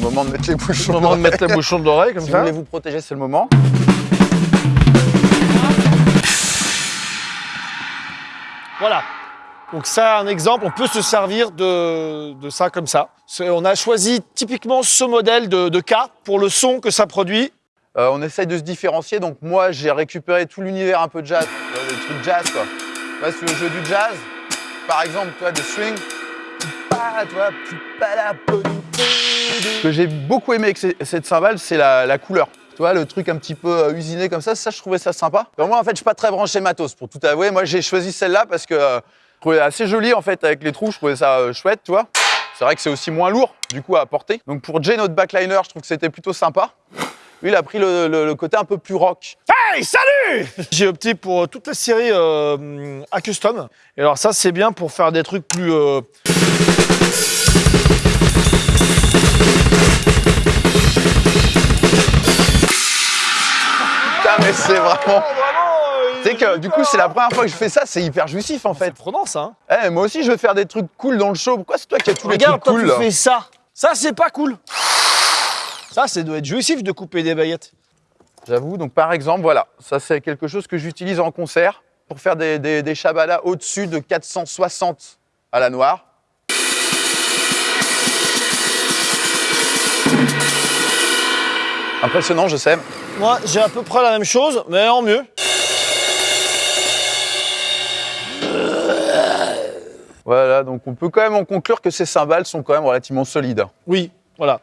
moment de mettre les bouchons. C'est le moment de mettre les bouchons d'oreille comme Si vous ça. voulez vous protéger, c'est le moment. Voilà. Donc ça, un exemple, on peut se servir de, de ça comme ça. C'est- On a choisi typiquement ce modèle de, de cas pour le son que ça produit. Euh, on essaye de se différencier. Donc moi, j'ai récupéré tout l'univers un peu jazz, euh, les trucs jazz quoi. Tu vois, sur le jeu du jazz, par exemple, tu vois, de swing. Pas, tu vois, tu pas la Ce que j'ai beaucoup aimé avec cette cymbale, c'est la, couleur. Tu vois, le truc un petit peu euh, usiné comme ça, ça, je trouvais ça sympa. Moi, en fait, je suis pas très branché matos, pour tout avouer. Moi, j'ai choisi celle-là parce que euh, je trouvais assez jolie, en fait, avec les trous. Je trouvais ça euh, chouette, tu vois. C'est vrai que c'est aussi moins lourd, du coup, à porter. Donc pour Jay, notre backliner, je trouve que c'était plutôt sympa. Lui, il a pris le côté un peu plus rock. Hey, salut J'ai opté pour toute la série euh, à custom. Et alors ça, c'est bien pour faire des trucs plus... mais c'est vraiment. euh, Tu sais que du coup, c'est la première fois que je fais ça, c'est hyper jouissif en C'est fait. prenant ça. hein. Eh, moi aussi, je veux faire des trucs cool dans le show. Pourquoi c'est toi qui as tous les Regarde, trucs toi, cool tu là fais ça. Ça, c'est pas cool. Ça, c'est doit être jouissif de couper des baguettes. J'avoue, donc par exemple, voilà, ça c'est quelque chose que j'utilise en concert pour faire des, des, des shabalas au-dessus de 460 à la noire. Impressionnant, je sais. Moi, j'ai à peu près la même chose, mais en mieux. Voilà, donc on peut quand même en conclure que ces cymbales sont quand même relativement solides. Oui, voilà.